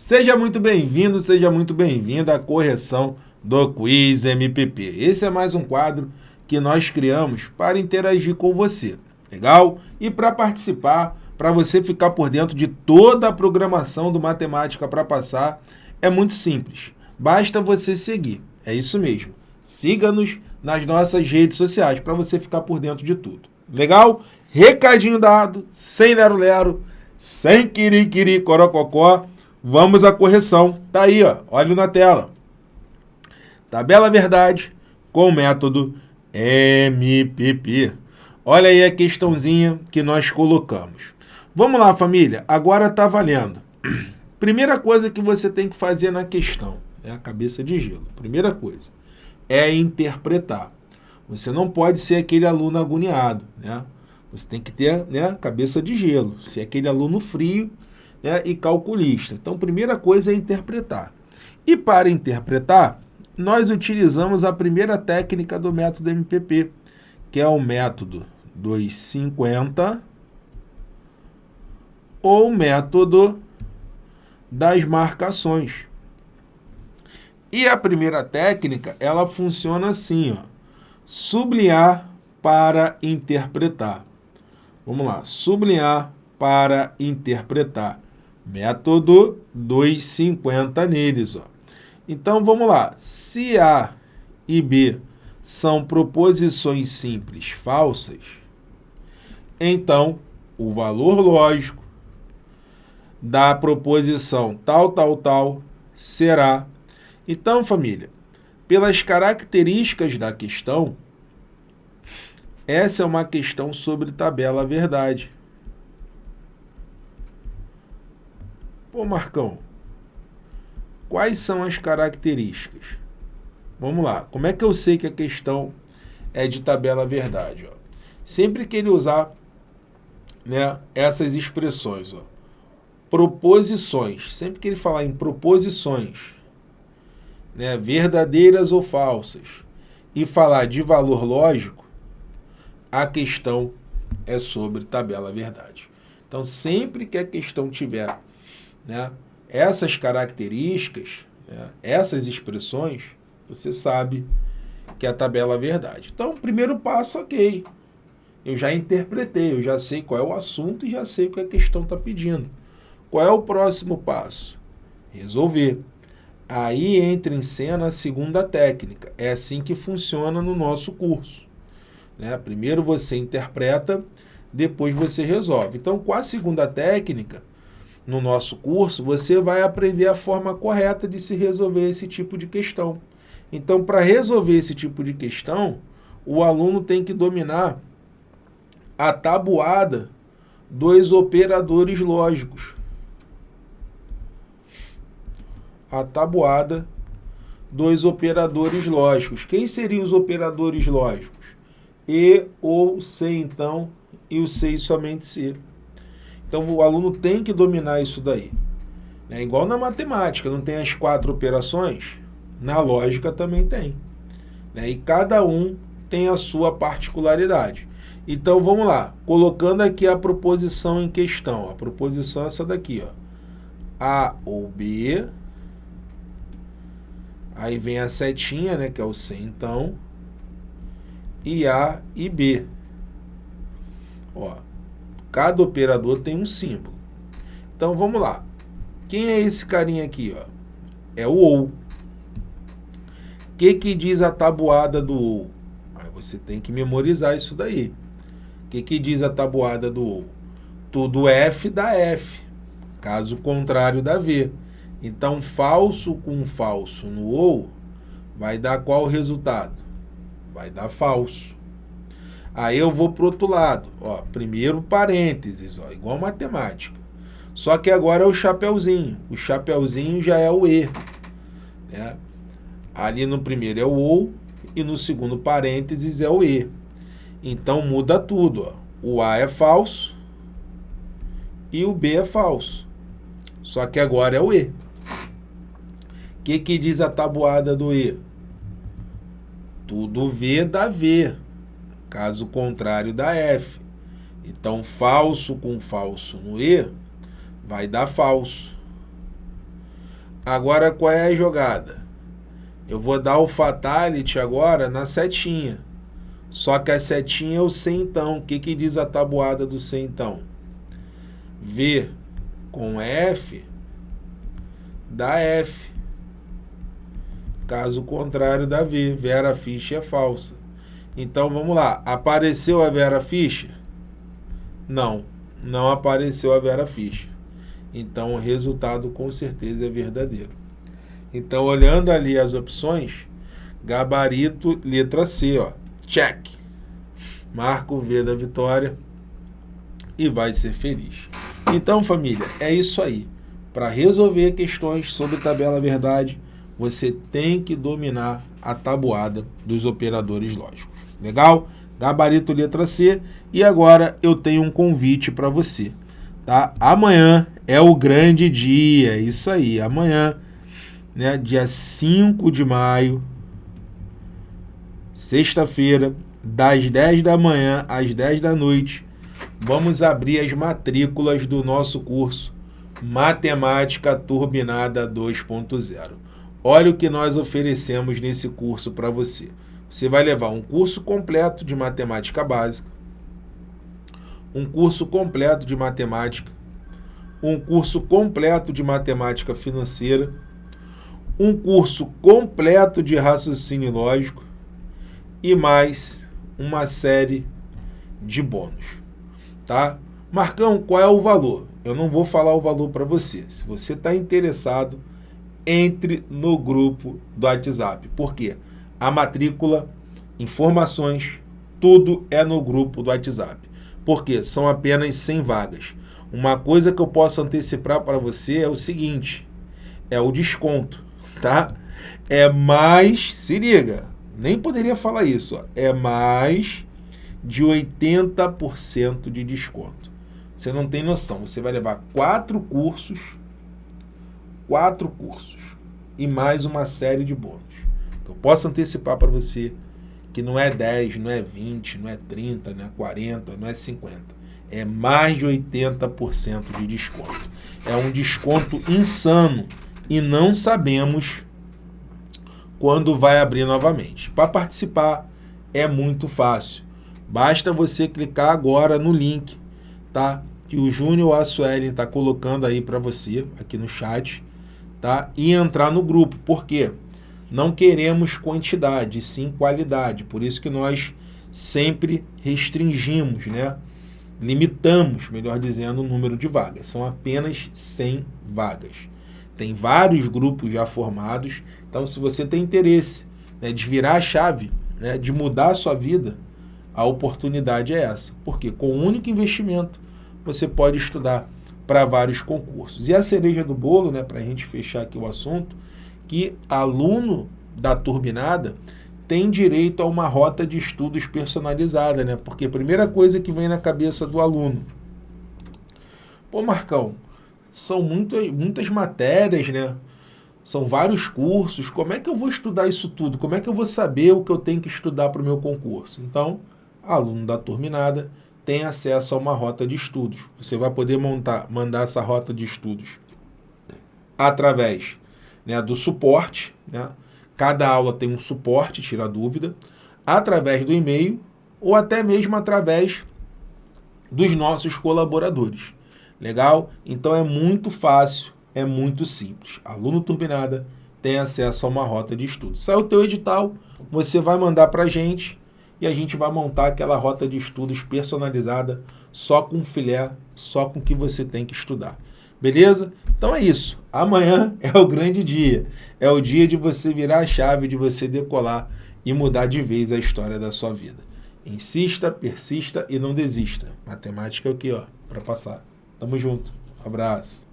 Seja muito bem-vindo, seja muito bem-vinda à correção do Quiz MPP. Esse é mais um quadro que nós criamos para interagir com você, legal? E para participar, para você ficar por dentro de toda a programação do Matemática para Passar, é muito simples. Basta você seguir, é isso mesmo. Siga-nos nas nossas redes sociais para você ficar por dentro de tudo. Legal? Recadinho dado, sem lero-lero, sem quiri-quiri corococó. Vamos à correção. Tá aí, ó. Olha na tela. Tabela verdade com o método MPP. Olha aí a questãozinha que nós colocamos. Vamos lá, família. Agora está valendo. Primeira coisa que você tem que fazer na questão é a cabeça de gelo. Primeira coisa é interpretar. Você não pode ser aquele aluno agoniado, né? Você tem que ter né, cabeça de gelo, ser aquele aluno frio né, e calculista. Então, primeira coisa é interpretar. E para interpretar, nós utilizamos a primeira técnica do método MPP, que é o método 250 ou método das marcações. E a primeira técnica, ela funciona assim, ó. Sublinhar para interpretar. Vamos lá, sublinhar para interpretar. Método 250 neles, ó. Então, vamos lá. Se A e B são proposições simples falsas, então o valor lógico da proposição tal, tal, tal será. Então, família, pelas características da questão, essa é uma questão sobre tabela verdade. Pô, Marcão, quais são as características? Vamos lá, como é que eu sei que a questão é de tabela verdade? Ó? Sempre que ele usar né, essas expressões, ó, proposições, sempre que ele falar em proposições, né, verdadeiras ou falsas, e falar de valor lógico, a questão é sobre tabela verdade. Então, sempre que a questão tiver né, essas características, né, essas expressões, você sabe que a tabela é verdade. Então, primeiro passo, ok. Eu já interpretei, eu já sei qual é o assunto e já sei o que a questão está pedindo. Qual é o próximo passo? Resolver. Aí entra em cena a segunda técnica. É assim que funciona no nosso curso. Né? Primeiro você interpreta, depois você resolve. Então, com a segunda técnica, no nosso curso, você vai aprender a forma correta de se resolver esse tipo de questão. Então, para resolver esse tipo de questão, o aluno tem que dominar a tabuada dos operadores lógicos. A tabuada dos operadores lógicos. Quem seriam os operadores lógicos? E ou C, então, e o C e somente C. Então, o aluno tem que dominar isso daí. É igual na matemática, não tem as quatro operações? Na lógica também tem. Né? E cada um tem a sua particularidade. Então, vamos lá. Colocando aqui a proposição em questão. A proposição é essa daqui. Ó. A ou B. Aí vem a setinha, né, que é o C, então. E A e B. Ó, cada operador tem um símbolo. Então, vamos lá. Quem é esse carinha aqui? Ó? É o OU que, que diz a tabuada do OU? Aí você tem que memorizar isso daí. O que, que diz a tabuada do OU? Tudo F dá F, caso contrário dá V. Então, falso com falso no OU vai dar qual resultado? Vai dar falso. Aí eu vou para o outro lado. Ó, primeiro parênteses, ó, igual matemática. Só que agora é o chapeuzinho. O chapeuzinho já é o E. Né? Ali no primeiro é o OU e no segundo parênteses é o E. Então muda tudo. Ó. O A é falso e o B é falso. Só que agora é o E. O que, que diz a tabuada do E? Tudo V dá V. Caso contrário dá F. Então, falso com falso no E vai dar falso. Agora qual é a jogada? Eu vou dar o fatality agora na setinha. Só que a setinha é o centão. O que, que diz a tabuada do centão? V com F dá F. Caso contrário da V. Vera Fischer é falsa. Então vamos lá. Apareceu a Vera Fischer? Não, não apareceu a Vera Fischer. Então o resultado com certeza é verdadeiro. Então olhando ali as opções, gabarito letra C, ó, check. Marca o V da vitória e vai ser feliz. Então família, é isso aí. Para resolver questões sobre tabela verdade, você tem que dominar a tabuada dos operadores lógicos. Legal? Gabarito letra C. E agora eu tenho um convite para você. Tá? Amanhã é o grande dia. Isso aí. Amanhã, né, dia 5 de maio, sexta-feira, das 10 da manhã às 10 da noite, vamos abrir as matrículas do nosso curso Matemática Turbinada 2.0. Olha o que nós oferecemos nesse curso para você. Você vai levar um curso completo de matemática básica, um curso completo de matemática, um curso completo de matemática financeira, um curso completo de raciocínio lógico e mais uma série de bônus, tá? Marcão, qual é o valor? Eu não vou falar o valor para você. Se você está interessado, entre no grupo do WhatsApp. Por quê? A matrícula, informações, tudo é no grupo do WhatsApp. Porque são apenas 100 vagas. Uma coisa que eu posso antecipar para você é o seguinte, é o desconto, tá? É mais, se liga, nem poderia falar isso, ó, é mais de 80% de desconto. Você não tem noção, você vai levar quatro cursos, quatro cursos e mais uma série de bônus. Eu posso antecipar para você que não é 10, não é 20, não é 30, não é 40, não é 50. É mais de 80% de desconto. É um desconto insano e não sabemos quando vai abrir novamente. Para participar é muito fácil. Basta você clicar agora no link, tá? Que o Júnior Assuelen está colocando aí para você, aqui no chat, tá? E entrar no grupo. Por quê? Não queremos quantidade, sim qualidade. Por isso que nós sempre restringimos, né? limitamos, melhor dizendo, o número de vagas. São apenas 100 vagas. Tem vários grupos já formados, então se você tem interesse né, de virar a chave, né, de mudar a sua vida, a oportunidade é essa. Porque com um único investimento, você pode estudar para vários concursos. E a cereja do bolo, né, para a gente fechar aqui o assunto, que aluno da turbinada tem direito a uma rota de estudos personalizada, né? Porque a primeira coisa que vem na cabeça do aluno, pô, Marcão, são muitas, muitas matérias, né? São vários cursos, como é que eu vou estudar isso tudo? Como é que eu vou saber o que eu tenho que estudar para o meu concurso? Então, aluno da Turbinada tem acesso a uma rota de estudos. Você vai poder montar, mandar essa rota de estudos através né, do suporte, né? cada aula tem um suporte, tira dúvida, através do e-mail ou até mesmo através dos nossos colaboradores. Legal? Então é muito fácil, é muito simples. Aluno Turbinada tem acesso a uma rota de estudo. Sai o teu edital, você vai mandar para a gente e a gente vai montar aquela rota de estudos personalizada só com filé, só com o que você tem que estudar. Beleza? Então é isso. Amanhã é o grande dia. É o dia de você virar a chave, de você decolar e mudar de vez a história da sua vida. Insista, persista e não desista. Matemática é o que, ó, para passar. Tamo junto. Abraço.